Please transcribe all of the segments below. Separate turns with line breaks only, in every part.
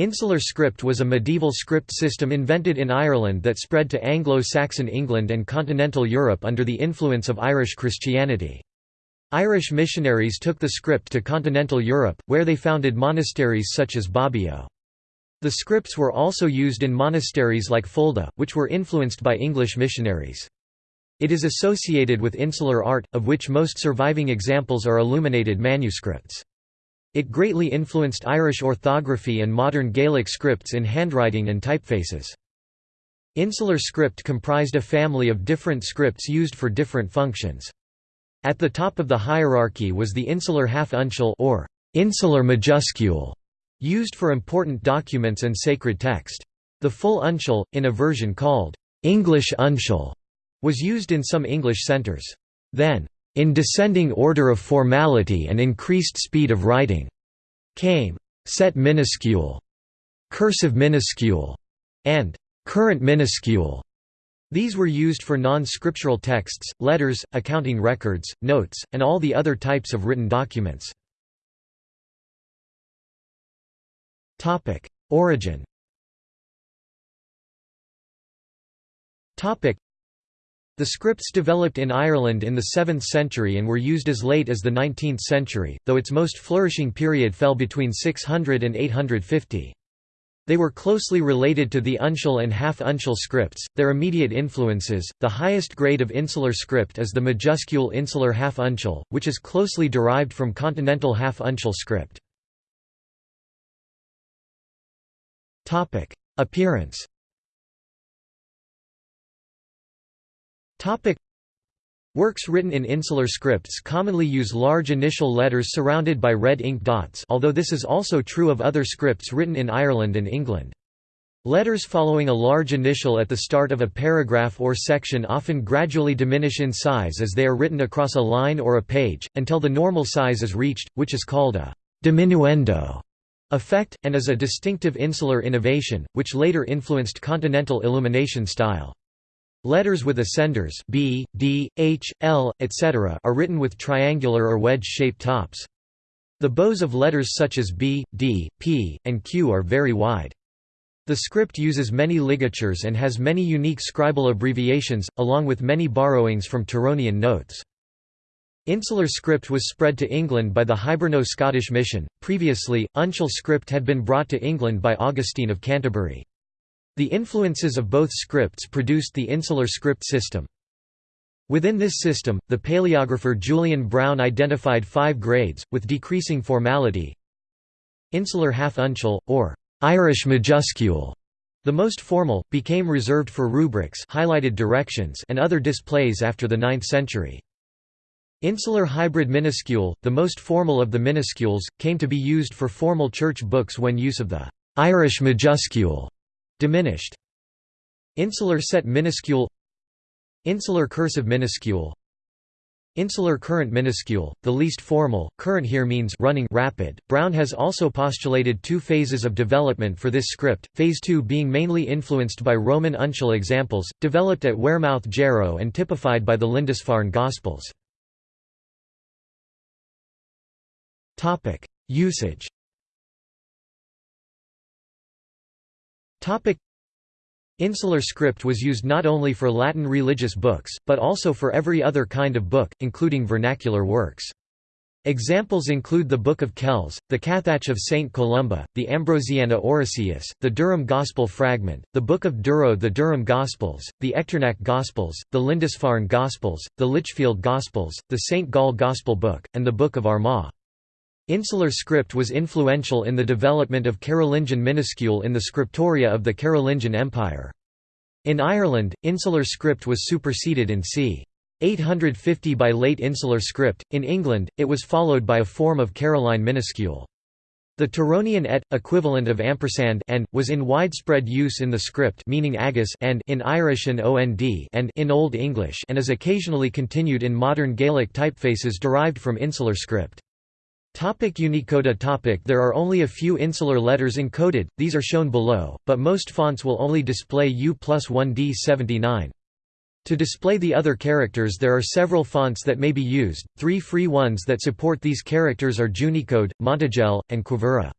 Insular script was a medieval script system invented in Ireland that spread to Anglo-Saxon England and continental Europe under the influence of Irish Christianity. Irish missionaries took the script to continental Europe, where they founded monasteries such as Bobbio. The scripts were also used in monasteries like Fulda, which were influenced by English missionaries. It is associated with insular art, of which most surviving examples are illuminated manuscripts. It greatly influenced Irish orthography and modern Gaelic scripts in handwriting and typefaces. Insular script comprised a family of different scripts used for different functions. At the top of the hierarchy was the insular half-uncial or insular majuscule, used for important documents and sacred text. The full uncial, in a version called English uncial, was used in some English centres. Then, in descending order of formality and increased speed of writing, came. Set minuscule, cursive minuscule, and. Current minuscule. These were used for non-scriptural texts, letters, accounting records, notes, and all the other types of written documents. Origin the scripts developed in Ireland in the 7th century and were used as late as the 19th century, though its most flourishing period fell between 600 and 850. They were closely related to the uncial and half-uncial scripts, their immediate influences. The highest grade of insular script is the majuscule insular half-uncial, which is closely derived from continental half-uncial script. Topic: Appearance Topic Works written in insular scripts commonly use large initial letters surrounded by red ink dots although this is also true of other scripts written in Ireland and England. Letters following a large initial at the start of a paragraph or section often gradually diminish in size as they are written across a line or a page, until the normal size is reached, which is called a diminuendo effect, and is a distinctive insular innovation, which later influenced continental illumination style. Letters with ascenders B, D, H, L, etc. are written with triangular or wedge-shaped tops. The bows of letters such as B, D, P, and Q are very wide. The script uses many ligatures and has many unique scribal abbreviations, along with many borrowings from Tironian notes. Insular script was spread to England by the Hiberno-Scottish mission. Previously, uncial script had been brought to England by Augustine of Canterbury. The influences of both scripts produced the insular script system. Within this system, the paleographer Julian Brown identified five grades, with decreasing formality Insular half-uncial, or Irish majuscule, the most formal, became reserved for rubrics highlighted directions and other displays after the 9th century. Insular hybrid minuscule, the most formal of the minuscules, came to be used for formal church books when use of the Irish majuscule Diminished. Insular set minuscule Insular cursive minuscule Insular current minuscule, the least formal, current here means running rapid. Brown has also postulated two phases of development for this script, phase 2 being mainly influenced by Roman uncial examples, developed at Wearmouth Jarrow and typified by the Lindisfarne Gospels. Usage Insular script was used not only for Latin religious books, but also for every other kind of book, including vernacular works. Examples include the Book of Kells, the Cathach of St. Columba, the Ambrosiana Orosius, the Durham Gospel Fragment, the Book of Durrow the Durham Gospels, the Echternach Gospels, the Lindisfarne Gospels, the Lichfield Gospels, the St. Gall Gospel Book, and the Book of Armagh. Insular script was influential in the development of Carolingian minuscule in the scriptoria of the Carolingian Empire. In Ireland, insular script was superseded in c. 850 by late insular script, in England, it was followed by a form of Caroline minuscule. The Tironian et, equivalent of ampersand and, was in widespread use in the script meaning agus and in Irish and ond and in Old English and is occasionally continued in modern Gaelic typefaces derived from insular script. Topic Unicode topic There are only a few insular letters encoded, these are shown below, but most fonts will only display U plus 1D79. To display the other characters there are several fonts that may be used, three free ones that support these characters are Junicode, Montagel, and Quivira.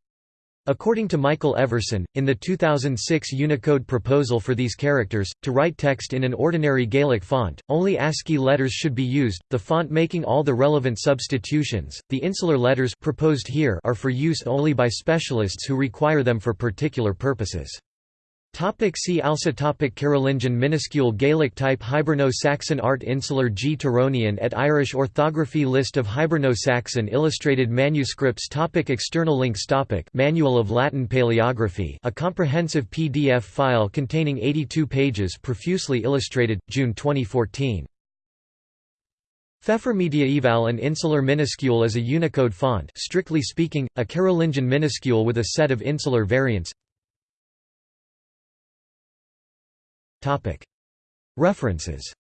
According to Michael Everson, in the 2006 Unicode proposal for these characters, to write text in an ordinary Gaelic font, only ASCII letters should be used, the font making all the relevant substitutions. The insular letters proposed here are for use only by specialists who require them for particular purposes. Topic see also topic Carolingian minuscule Gaelic type Hiberno-Saxon Art Insular G. Tironian et Irish orthography List of Hiberno-Saxon illustrated manuscripts topic External links topic Manual of Latin Paleography a comprehensive PDF file containing 82 pages profusely illustrated, June 2014. Pfeffer Mediaeval An insular minuscule is a Unicode font strictly speaking, a Carolingian minuscule with a set of insular variants References